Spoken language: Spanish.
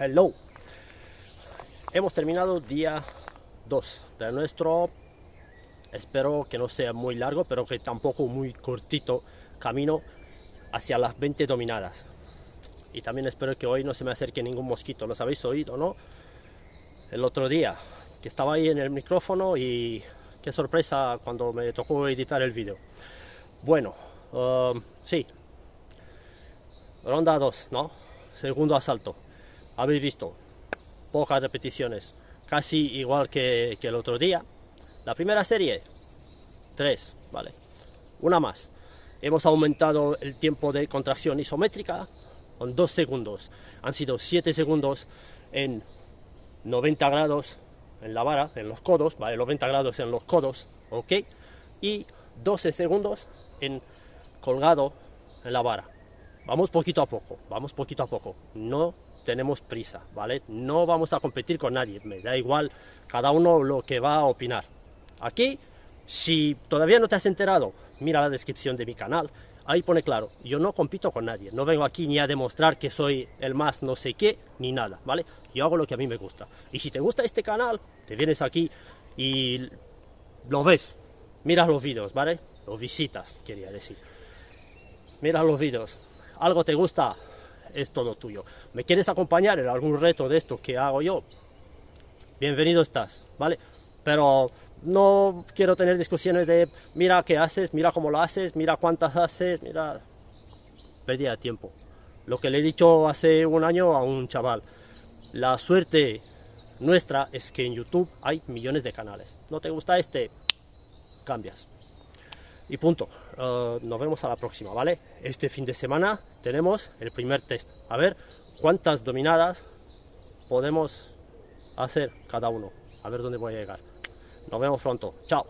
Hello. Hemos terminado día 2 de nuestro, espero que no sea muy largo, pero que tampoco muy cortito camino hacia las 20 dominadas. Y también espero que hoy no se me acerque ningún mosquito. ¿Los habéis oído, no? El otro día, que estaba ahí en el micrófono y qué sorpresa cuando me tocó editar el vídeo. Bueno, um, sí. Ronda 2, ¿no? Segundo asalto. Habéis visto, pocas repeticiones, casi igual que, el otro día. La primera serie, 3, ¿vale? Una más. Hemos aumentado el tiempo de contracción isométrica con 2 segundos. Han sido 7 segundos en 90 grados en la vara, en los codos, ¿vale? 90 grados en los codos, ¿ok? Y 12 segundos en colgado en la vara. Vamos poquito a poco, vamos poquito a poco. No tenemos prisa, ¿vale? No vamos a competir con nadie, me da igual cada uno lo que va a opinar. Aquí, si todavía no te has enterado, mira la descripción de mi canal, ahí pone claro, yo no compito con nadie, no vengo aquí ni a demostrar que soy el más no sé qué, ni nada, ¿vale? Yo hago lo que a mí me gusta. Y si te gusta este canal, te vienes aquí y lo ves, miras los vídeos, ¿vale? Los visitas, quería decir. Miras los vídeos, algo te gusta, es todo tuyo. ¿Me quieres acompañar en algún reto de esto que hago yo? Bienvenido estás, ¿vale? Pero no quiero tener discusiones de mira qué haces, mira cómo lo haces, mira cuántas haces, mira... Pérdida de tiempo. Lo que le he dicho hace un año a un chaval. La suerte nuestra es que en YouTube hay millones de canales. ¿No te gusta este? Cambias. Y punto. Uh, nos vemos a la próxima, ¿vale? Este fin de semana tenemos el primer test. A ver cuántas dominadas podemos hacer cada uno. A ver dónde voy a llegar. Nos vemos pronto. Chao.